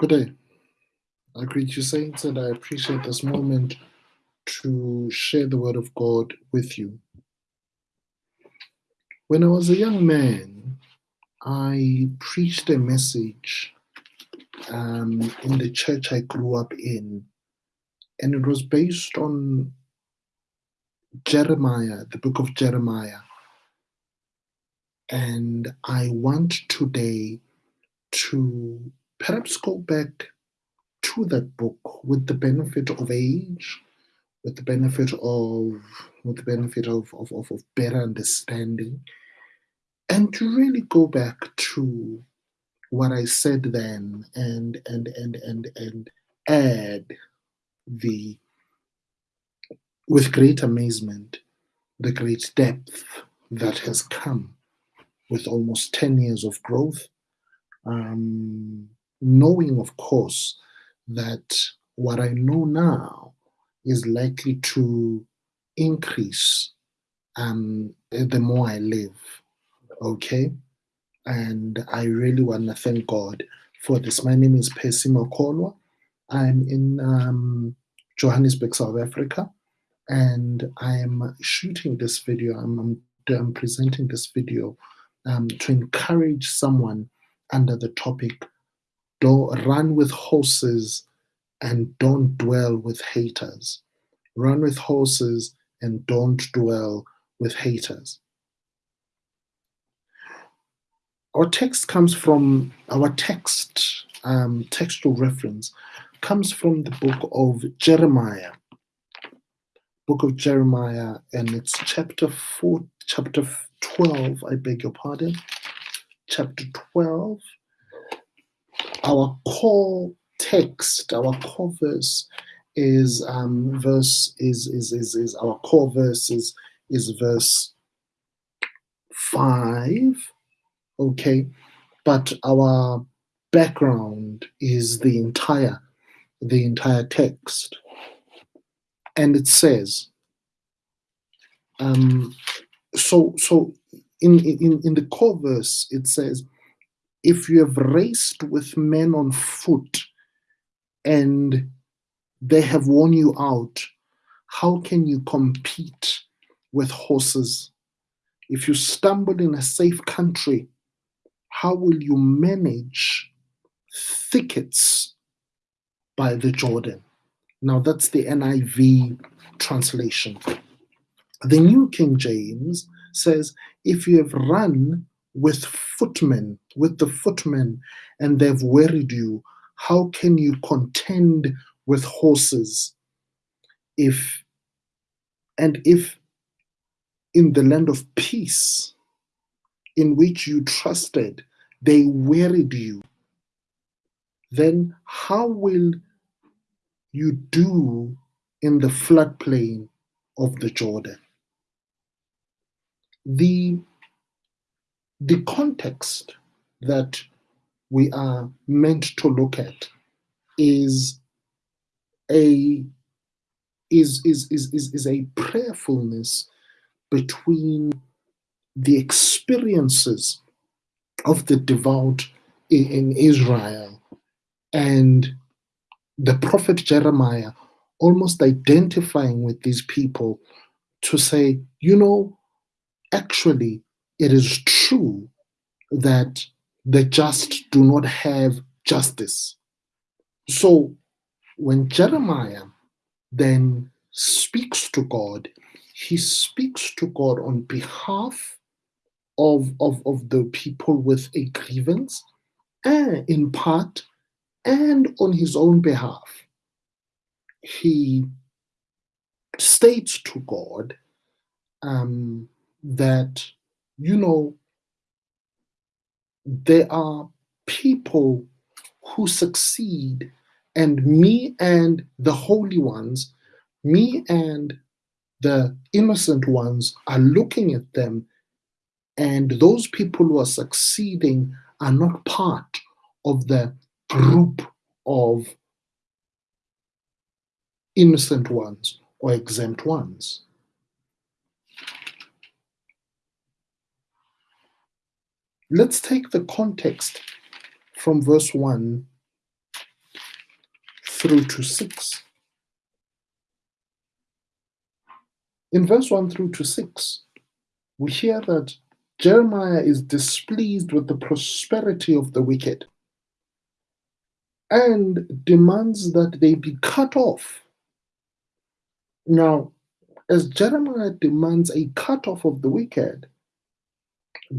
Good day. I greet you, saints, and I appreciate this moment to share the word of God with you. When I was a young man, I preached a message um, in the church I grew up in, and it was based on Jeremiah, the book of Jeremiah. And I want today to perhaps go back to that book with the benefit of age, with the benefit of with the benefit of, of, of, of better understanding, and to really go back to what I said then and and and and and add the with great amazement the great depth that has come with almost 10 years of growth um, knowing of course that what I know now is likely to increase um, the more I live okay and I really want to thank God for this. My name is Percy Makolwa. I'm in um, Johannesburg, South Africa, and I'm shooting this video. I'm, I'm, I'm presenting this video um, to encourage someone under the topic don't run with horses and don't dwell with haters. Run with horses and don't dwell with haters. Our text comes from our text, um, textual reference comes from the book of Jeremiah. Book of Jeremiah, and it's chapter four, chapter 12, I beg your pardon. Chapter 12. Our core text, our core verse is um verse is is is, is our core verse is is verse five. Okay but our background is the entire the entire text. And it says um so so in in in the core verse it says if you have raced with men on foot and they have worn you out how can you compete with horses if you stumble in a safe country how will you manage thickets by the Jordan? Now, that's the NIV translation. The New King James says, if you have run with footmen, with the footmen, and they've wearied you, how can you contend with horses? If and if in the land of peace in which you trusted, they wearied you, then how will you do in the floodplain of the Jordan? The, the context that we are meant to look at is a is is is is, is a prayerfulness between the experiences of the devout in Israel and the prophet Jeremiah almost identifying with these people to say, you know, actually, it is true that the just do not have justice. So when Jeremiah then speaks to God, he speaks to God on behalf of, of, of the people with a grievance, and in part, and on his own behalf. He states to God um, that, you know, there are people who succeed, and me and the holy ones, me and the innocent ones are looking at them and those people who are succeeding are not part of the group of innocent ones or exempt ones. Let's take the context from verse 1 through to 6. In verse 1 through to 6, we hear that Jeremiah is displeased with the prosperity of the wicked and demands that they be cut off. Now, as Jeremiah demands a cut off of the wicked,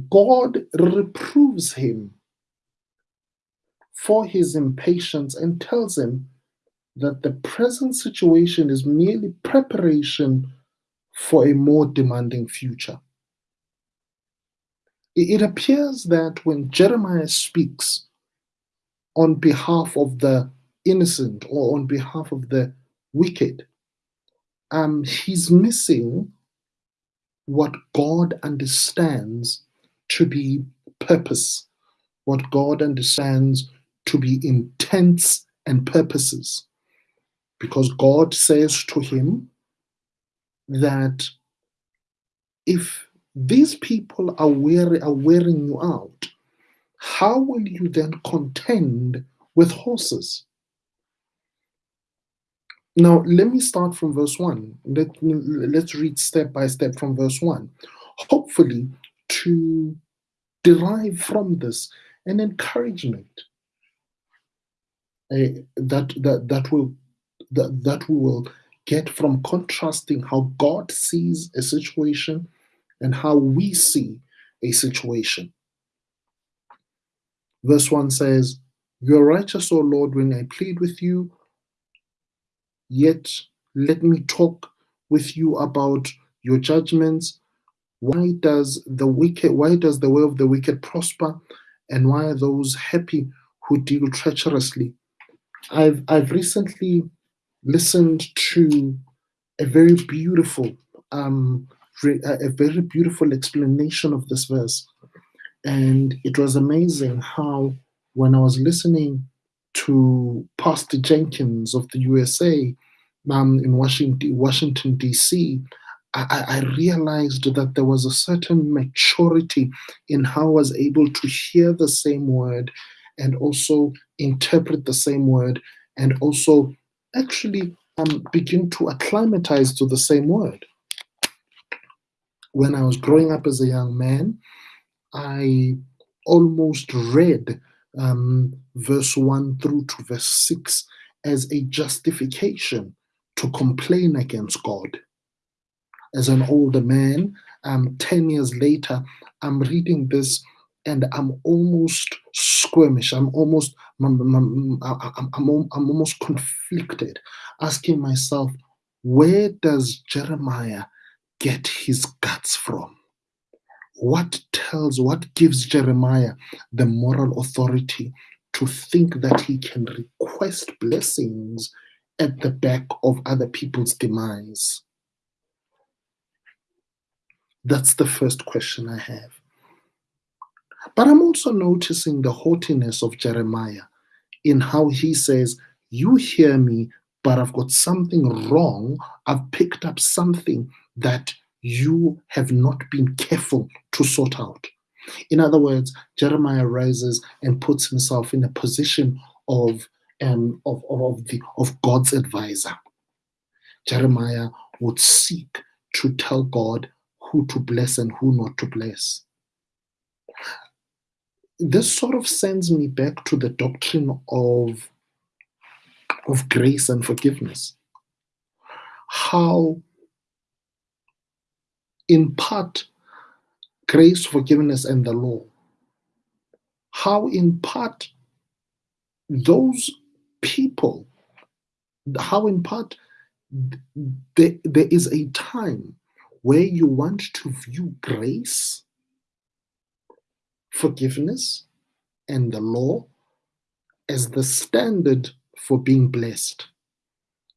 God reproves him for his impatience and tells him that the present situation is merely preparation for a more demanding future. It appears that when Jeremiah speaks on behalf of the innocent or on behalf of the wicked, um, he's missing what God understands to be purpose, what God understands to be intents and purposes. Because God says to him that if these people are, wear, are wearing you out, how will you then contend with horses? Now, let me start from verse 1. Let, let's read step by step from verse 1. Hopefully, to derive from this an encouragement uh, that, that, that, will, that, that we will get from contrasting how God sees a situation and how we see a situation. Verse 1 says, You are righteous, O Lord, when I plead with you, yet let me talk with you about your judgments. Why does the wicked why does the way of the wicked prosper? And why are those happy who deal treacherously? I've I've recently listened to a very beautiful um, a very beautiful explanation of this verse. And it was amazing how, when I was listening to Pastor Jenkins of the USA um, in Washington, Washington D.C., I, I, realized that there was a certain maturity in how I was able to hear the same word and also interpret the same word and also actually um, begin to acclimatize to the same word when I was growing up as a young man, I almost read um, verse 1 through to verse 6 as a justification to complain against God. As an older man, um, 10 years later, I'm reading this and I'm almost squirmish. I'm almost, I'm, I'm, I'm, I'm, almost conflicted, asking myself, where does Jeremiah get his guts from? What tells, what gives Jeremiah the moral authority to think that he can request blessings at the back of other people's demise? That's the first question I have. But I'm also noticing the haughtiness of Jeremiah in how he says, You hear me, but I've got something wrong. I've picked up something that you have not been careful to sort out. In other words, Jeremiah rises and puts himself in a position of, um, of, of, the, of God's advisor. Jeremiah would seek to tell God who to bless and who not to bless. This sort of sends me back to the doctrine of, of grace and forgiveness. How in part grace, forgiveness, and the law. How, in part, those people, how, in part, there, there is a time where you want to view grace, forgiveness, and the law as the standard for being blessed,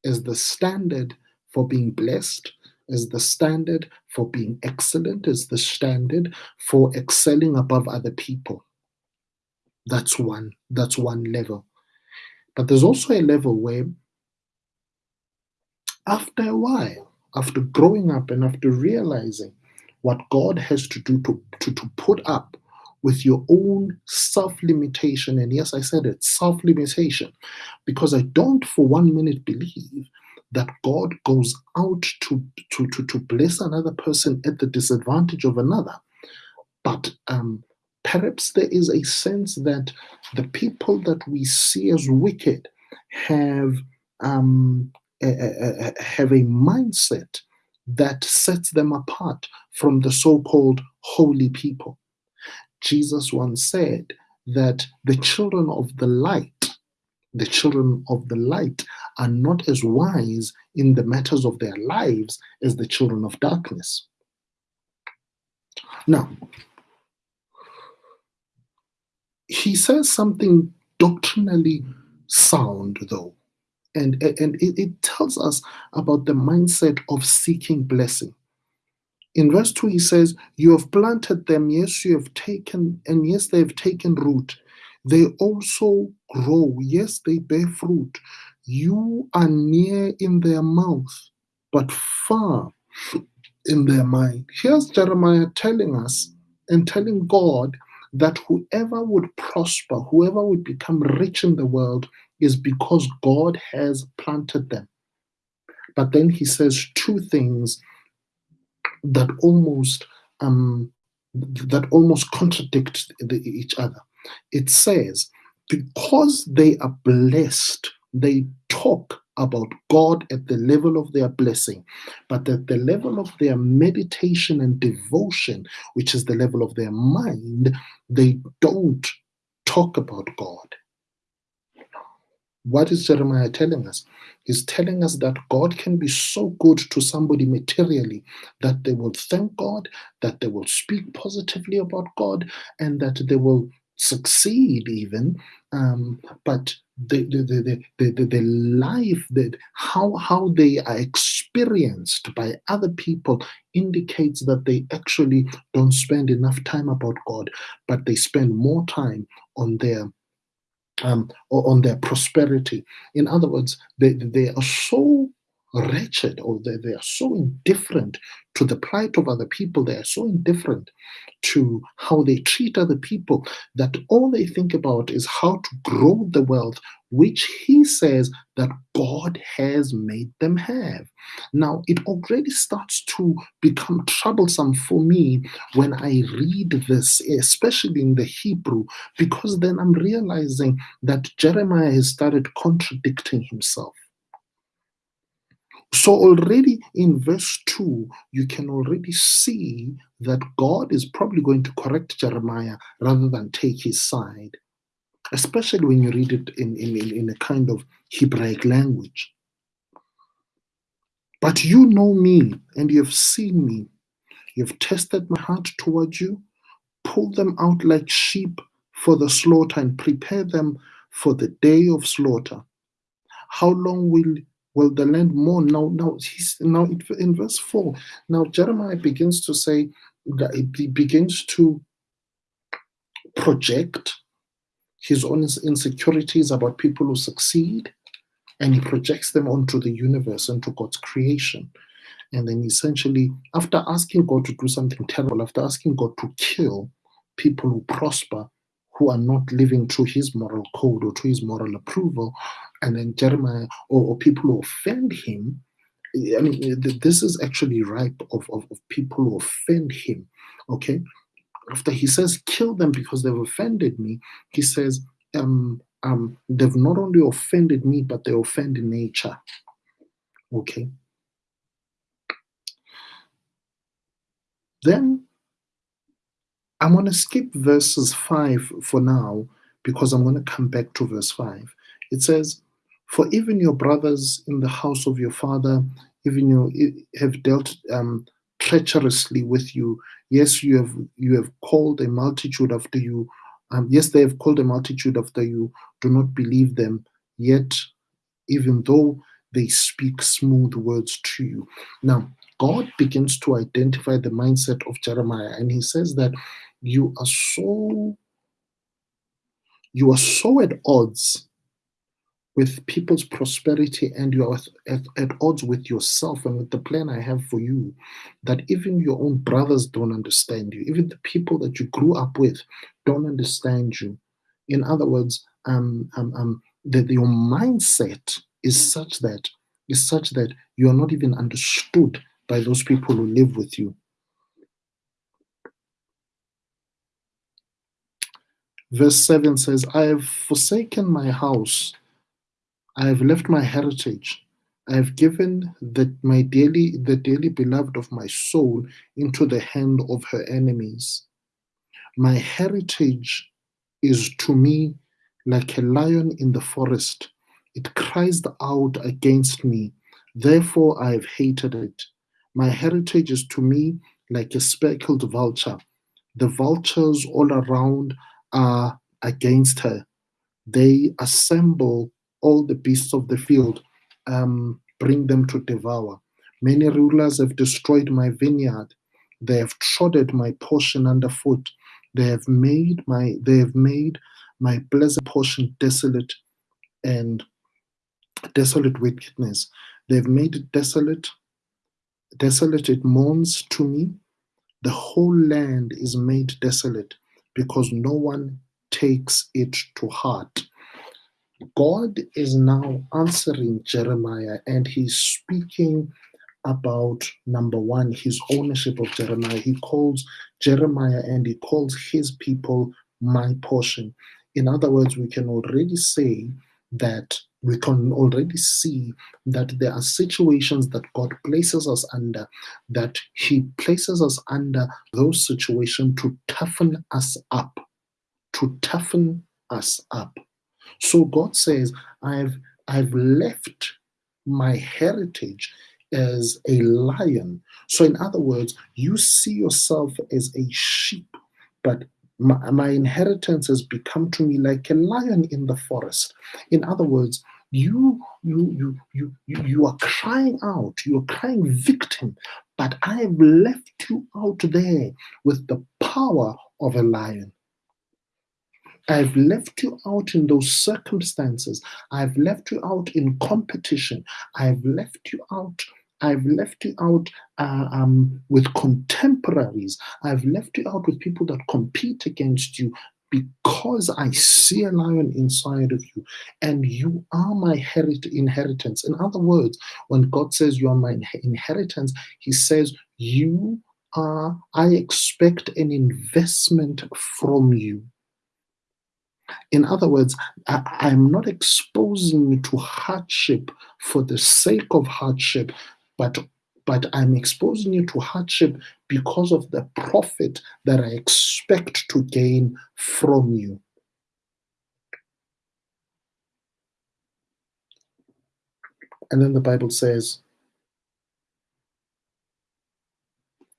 as the standard for being blessed as the standard for being excellent, as the standard for excelling above other people. That's one, that's one level. But there's also a level where after a while, after growing up and after realizing what God has to do to, to, to put up with your own self limitation. And yes, I said it self limitation, because I don't for one minute believe that God goes out to, to, to, to bless another person at the disadvantage of another. But um, perhaps there is a sense that the people that we see as wicked have um, have a mindset that sets them apart from the so-called holy people. Jesus once said that the children of the light the children of the light are not as wise in the matters of their lives as the children of darkness. Now, he says something doctrinally sound, though, and, and it, it tells us about the mindset of seeking blessing. In verse 2, he says, You have planted them, yes, you have taken, and yes, they have taken root. They also grow, yes, they bear fruit. You are near in their mouth, but far in their mind. Here's Jeremiah telling us and telling God that whoever would prosper, whoever would become rich in the world, is because God has planted them. But then he says two things that almost um, that almost contradict the, each other. It says, because they are blessed, they talk about God at the level of their blessing, but at the level of their meditation and devotion, which is the level of their mind, they don't talk about God. What is Jeremiah telling us? He's telling us that God can be so good to somebody materially that they will thank God, that they will speak positively about God, and that they will succeed even. Um, but the, the, the, the, the, the life, that how, how they are experienced by other people indicates that they actually don't spend enough time about God, but they spend more time on their um, or on their prosperity. In other words, they, they are so wretched or they, they are so indifferent to the plight of other people. They are so indifferent to how they treat other people that all they think about is how to grow the wealth which he says that God has made them have. Now, it already starts to become troublesome for me when I read this, especially in the Hebrew, because then I'm realizing that Jeremiah has started contradicting himself. So, already in verse 2, you can already see that God is probably going to correct Jeremiah rather than take his side, especially when you read it in, in, in a kind of Hebraic language. But you know me and you have seen me. You have tested my heart toward you, pulled them out like sheep for the slaughter and prepare them for the day of slaughter. How long will will the land mourn? Now, now he's now in verse four. Now Jeremiah begins to say that he begins to project his own insecurities about people who succeed, and he projects them onto the universe, into God's creation. And then essentially, after asking God to do something terrible, after asking God to kill people who prosper, who are not living to his moral code or to his moral approval, and then Jeremiah or, or people who offend him. I mean, this is actually ripe of, of, of people who offend him. Okay. After he says, kill them because they've offended me, he says, um, um, they've not only offended me, but they offend nature. Okay. Then I'm going to skip verses 5 for now because I'm going to come back to verse 5. It says, For even your brothers in the house of your father, even you have dealt um, treacherously with you. Yes, you have you have called a multitude after you. Um, yes, they have called a multitude after you. Do not believe them. Yet, even though they speak smooth words to you. Now, God begins to identify the mindset of Jeremiah, and he says that you are so you are so at odds with people's prosperity and you are at, at, odds with yourself and with the plan I have for you, that even your own brothers don't understand you, even the people that you grew up with don't understand you. In other words, um, um, um, that your mindset is such that is such that you are not even understood by those people who live with you. Verse 7 says, I have forsaken my house, I have left my heritage, I have given the, my dearly, the dearly beloved of my soul into the hand of her enemies. My heritage is to me like a lion in the forest. It cries out against me. Therefore, I have hated it. My heritage is to me like a speckled vulture. The vultures all around are against her. They assemble all the beasts of the field, um, bring them to devour. Many rulers have destroyed my vineyard. They have trodden my portion underfoot. They have made my they have made my blessed portion desolate and desolate wickedness. They've made it desolate. Desolate it mourns to me. The whole land is made desolate because no one takes it to heart. God is now answering Jeremiah and he's speaking about number one, his ownership of Jeremiah. He calls Jeremiah and he calls his people my portion. In other words, we can already say that we can already see that there are situations that God places us under, that He places us under those situations to toughen us up, to toughen us up. So God says, I've I've left my heritage as a lion. So, in other words, you see yourself as a sheep, but my, my, inheritance has become to me like a lion in the forest. In other words, you you you you you, you are crying out, you are crying victim, but I have left you out there with the power of a lion. I've left you out in those circumstances. I've left you out in competition. I've left you out. I've left you out uh, um, with contemporaries. I've left you out with people that compete against you because I see a lion inside of you and you are my herit- inheritance. In other words, when God says you are my inheritance, He says, You are, I expect an investment from you. In other words, I, am not exposing you to hardship for the sake of hardship, but but I'm exposing you to hardship because of the profit that I expect to gain from you. And then the Bible says,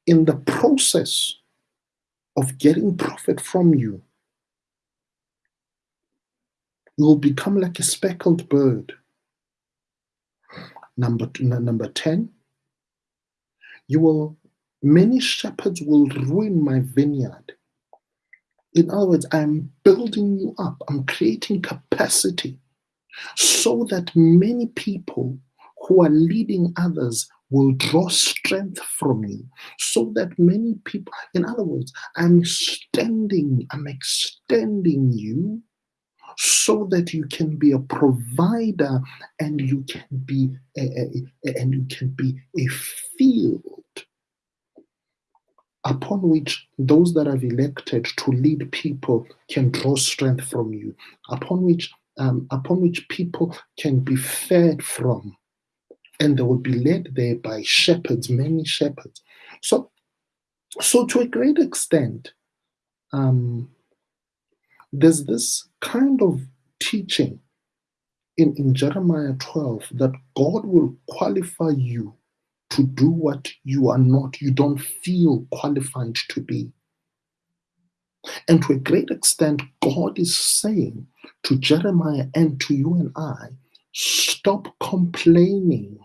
in the process of getting profit from you, you will become like a speckled bird. Number, number 10, you will, many shepherds will ruin my vineyard. In other words, I'm building you up, I'm creating capacity so that many people who are leading others will draw strength from you so that many people in other words i'm extending i'm extending you so that you can be a provider and you can be a, a, a, and you can be a field upon which those that have elected to lead people can draw strength from you upon which um, upon which people can be fed from and they will be led there by shepherds many shepherds. So so to a great extent um, there's this kind of teaching in, in Jeremiah 12 that God will qualify you to do what you are not, you don't feel qualified to be. And to a great extent, God is saying to Jeremiah and to you and I, stop complaining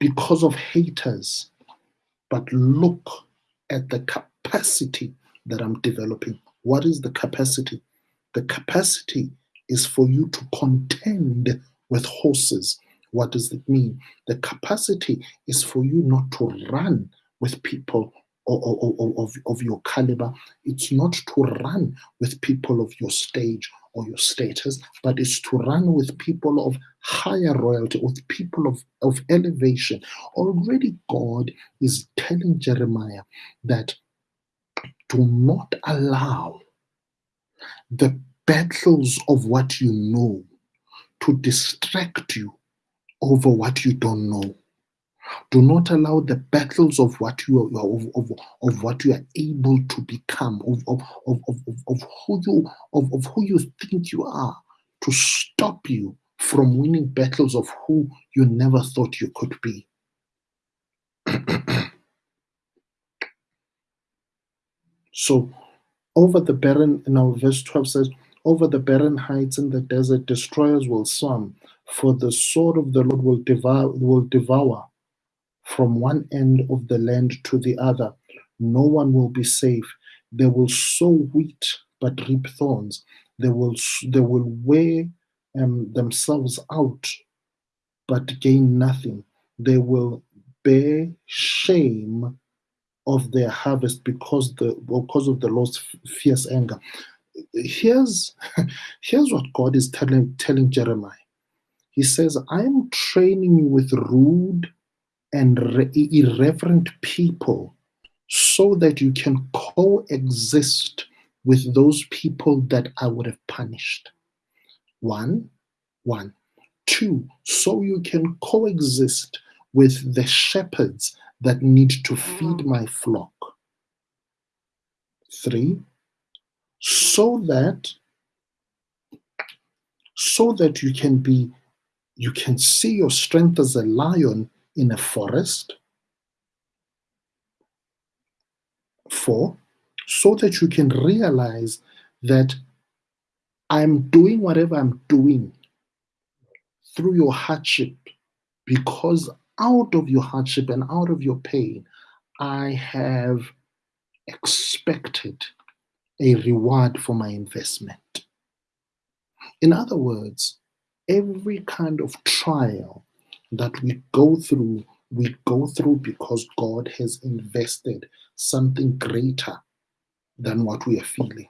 because of haters, but look at the capacity that I'm developing. What is the capacity? The capacity is for you to contend with horses. What does it mean? The capacity is for you not to run with people of, of, of your caliber. It's not to run with people of your stage or your status, but it's to run with people of higher royalty, with people of, of elevation. Already, God is telling Jeremiah that do not allow the battles of what you know to distract you over what you don't know. Do not allow the battles of what you are of, of, of what you are able to become, of, of, of, of, of who you of, of who you think you are to stop you from winning battles of who you never thought you could be. So over the barren, now verse 12 says, over the barren heights in the desert, destroyers will swarm, for the sword of the Lord will devour, will devour from one end of the land to the other. No one will be safe. They will sow wheat but reap thorns. They will they will wear um, themselves out but gain nothing. They will bear shame of their harvest because the because of the Lord's fierce anger. Here's here's what God is telling telling Jeremiah. He says, "I am training you with rude and irreverent people so that you can coexist with those people that I would have punished. One, one. So you can coexist with the shepherds that need to feed mm-hmm. my flock. Three, so that so that you can be you can see your strength as a lion in a forest. Four, so that you can realize that I'm doing whatever I'm doing through your hardship because out of your hardship and out of your pain, I have expected a reward for my investment. In other words, every kind of trial that we go through, we go through because God has invested something greater than what we are feeling.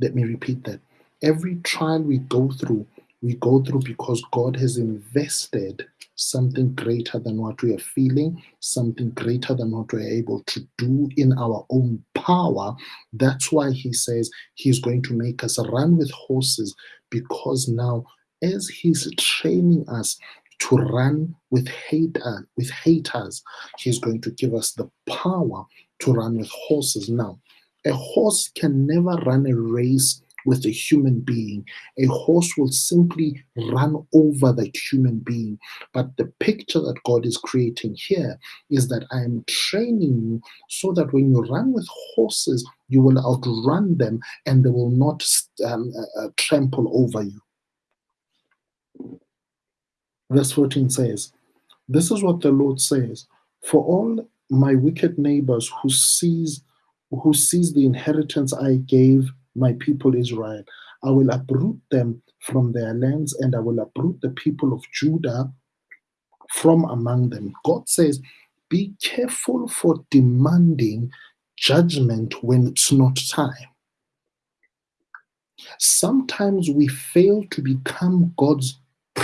Let me repeat that. Every trial we go through, we go through because God has invested something greater than what we are feeling, something greater than what we're able to do in our own power. That's why He says He's going to make us run with horses because now as he's training us to run with hate uh, with haters, he's going to give us the power to run with horses. Now, a horse can never run a race with a human being. A horse will simply run over that human being. But the picture that God is creating here is that I am training you so that when you run with horses, you will outrun them and they will not um, uh, uh, trample over you. Verse 14 says, This is what the Lord says For all my wicked neighbors who seize who seize the inheritance I gave my people Israel, I will uproot them from their lands and I will uproot the people of Judah from among them. God says, Be careful for demanding judgment when it's not time. Sometimes we fail to become God's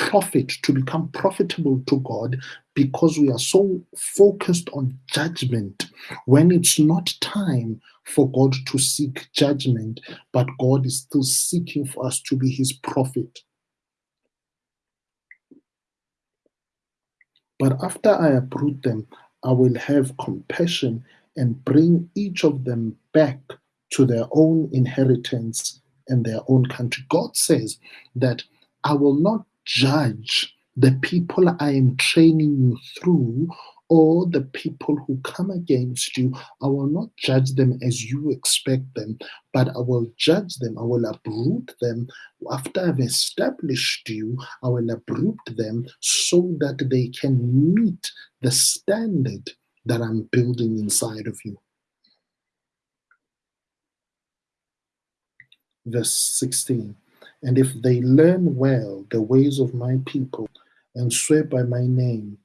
profit, to become profitable to God because we are so focused on judgment when it's not time for God to seek judgment, but God is still seeking for us to be his prophet. But after I uproot them, I will have compassion and bring each of them back to their own inheritance and their own country. God says that I will not judge the people I am training you through or the people who come against you. I will not judge them as you expect them, but I will judge them. I will uproot them. After I've established you, I will uproot them so that they can meet the standard that I'm building inside of you. Verse 16 and if they learn well the ways of my people and swear by my name,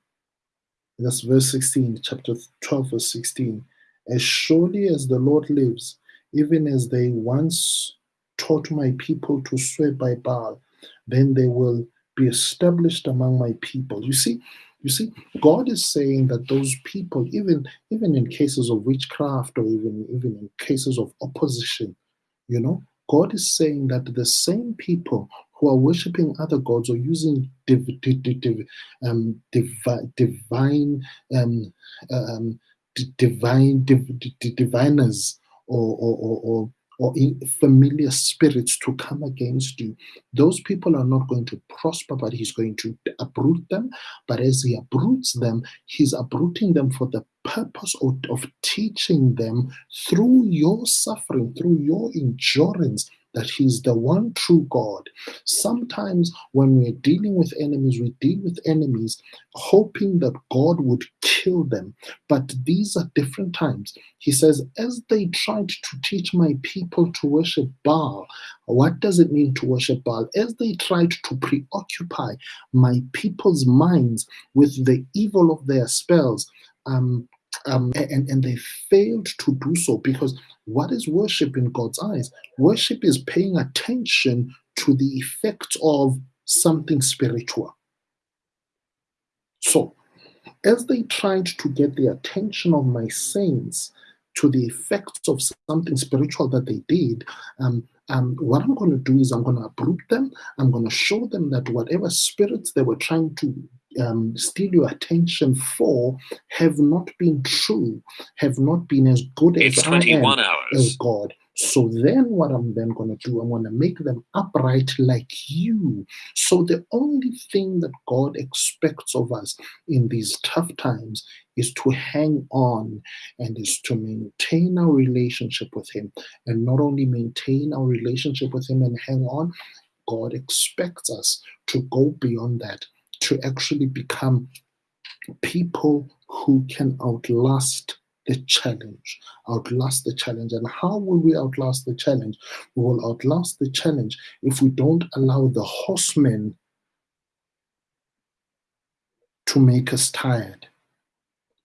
That's verse 16, chapter 12, verse 16. As surely as the Lord lives, even as they once taught my people to swear by Baal, then they will be established among my people. You see, you see, God is saying that those people, even even in cases of witchcraft or even even in cases of opposition, you know, God is saying that the same people who are worshiping other gods or using div, div, div, um, divi, divine um, um, divine diviners or, or, or, or or familiar spirits to come against you. Those people are not going to prosper, but he's going to uproot them. But as he uproots them, he's uprooting them for the purpose of, of teaching them through your suffering, through your endurance, that He's the one true God. Sometimes when we're dealing with enemies, we deal with enemies hoping that God would kill them. But these are different times. He says, as they tried to teach my people to worship Baal, what does it mean to worship Baal? As they tried to preoccupy my people's minds with the evil of their spells, um, um, and, and they failed to do so because what is worship in God's eyes? Worship is paying attention to the effects of something spiritual. So, as they tried to get the attention of my saints to the effects of something spiritual that they did, um, um, what I'm going to do is I'm going to uproot them. I'm going to show them that whatever spirits they were trying to um, steal your attention for have not been true, have not been as good it's as 21 I am hours. as God. So then what I'm then going to do, I'm going to make them upright like you. So the only thing that God expects of us in these tough times is to hang on and is to maintain our relationship with Him. And not only maintain our relationship with Him and hang on, God expects us to go beyond that, to actually become people who can outlast the challenge. Outlast the challenge. And how will we outlast the challenge? We will outlast the challenge if we don't allow the horsemen to make us tired.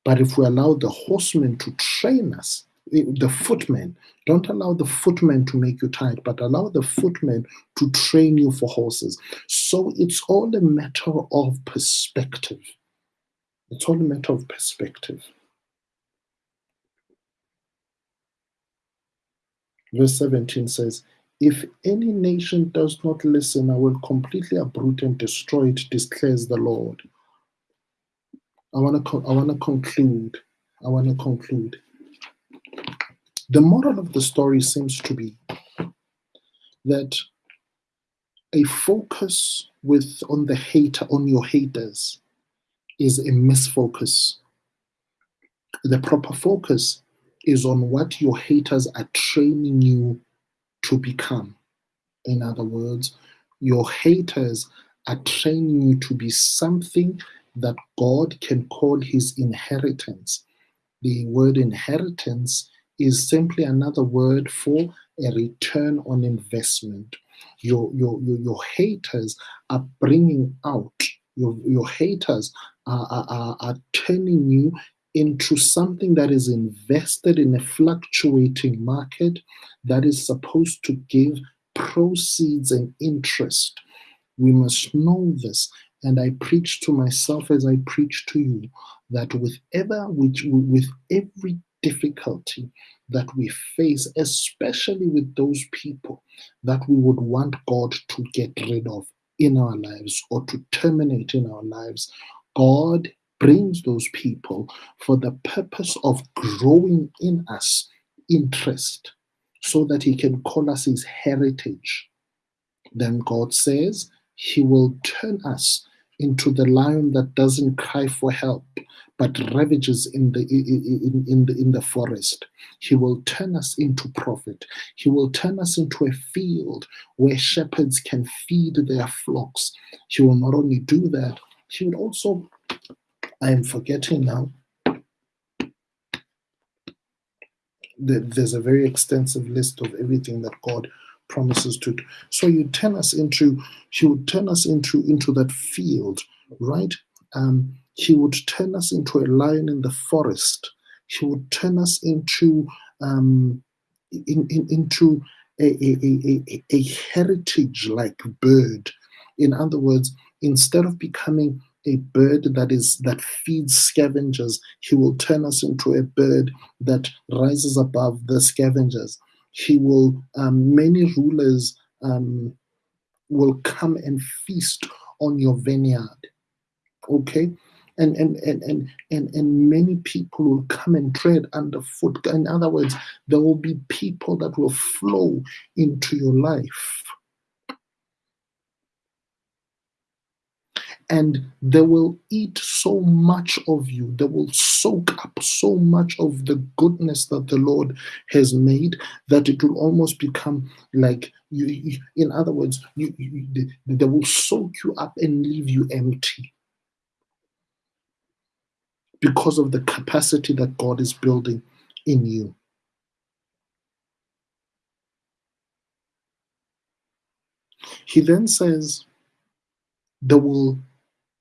But if we allow the horsemen to train us, the footmen, don't allow the footmen to make you tired, but allow the footmen to train you for horses. So it's all a matter of perspective. It's all a matter of perspective. Verse 17 says, If any nation does not listen, I will completely uproot and destroy it, declares the Lord. I want to I want to conclude. I want to conclude. The moral of the story seems to be that a focus with on the hater on your haters is a misfocus. The proper focus is on what your haters are training you to become. In other words, your haters are training you to be something that God can call his inheritance. The word inheritance is simply another word for a return on investment. Your, your, your, your haters are bringing out, your, your haters are, are, are turning you into something that is invested in a fluctuating market that is supposed to give proceeds and interest. We must know this. And I preach to myself as I preach to you that with ever which with every difficulty that we face, especially with those people that we would want God to get rid of in our lives or to terminate in our lives, God brings those people for the purpose of growing in us interest so that he can call us his heritage. Then God says he will turn us into the lion that doesn't cry for help but ravages in the in, in, the in the forest. He will turn us into profit. He will turn us into a field where shepherds can feed their flocks. He will not only do that he will also i am forgetting now there's a very extensive list of everything that god promises to do. So you turn us into, he would turn us into into that field, right? Um, He would turn us into a lion in the forest. He would turn us into um, in, in, into a, a, a, a heritage like bird. In other words, instead of becoming a bird that is that feeds scavengers, he will turn us into a bird that rises above the scavengers. He will um, many rulers um, will come and feast on your vineyard. Okay, and and and and and, and many people will come and tread underfoot. In other words, there will be people that will flow into your life. And they will eat so much of you. They will soak up so much of the goodness that the Lord has made that it will almost become like you. you in other words, you, you, they, will soak you up and leave you empty because of the capacity that God is building in you. He then says, they will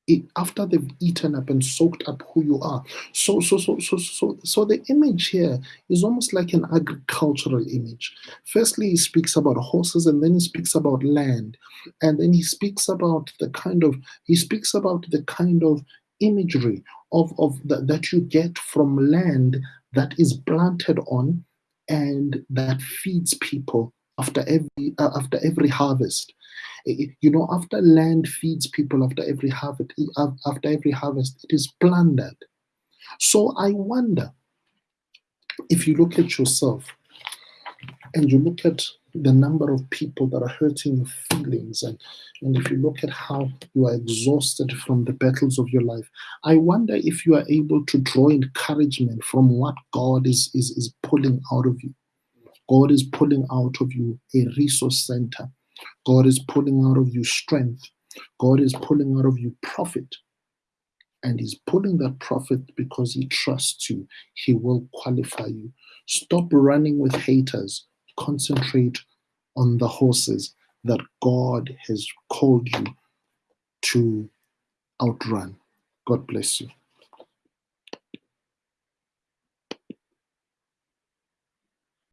eat after they've eaten up and soaked up who you are. So so so so so so the image here is almost like an agricultural image. Firstly, he speaks about horses and then he speaks about land. And then he speaks about the kind of he speaks about the kind of imagery of, of the, that you get from land that is planted on and that feeds people after every uh, after every harvest. You know after land feeds people after every harvest after every harvest it is plundered so i wonder if you look at yourself and you look at the number of people that are hurting your feelings and, and if you look at how you are exhausted from the battles of your life i wonder if you are able to draw encouragement from what god is is, is pulling out of you god is pulling out of you a resource center. God is pulling out of you strength. God is pulling out of you profit. And he's pulling that profit because he trusts you. He will qualify you. Stop running with haters. Concentrate on the horses that God has called you to outrun. God bless you.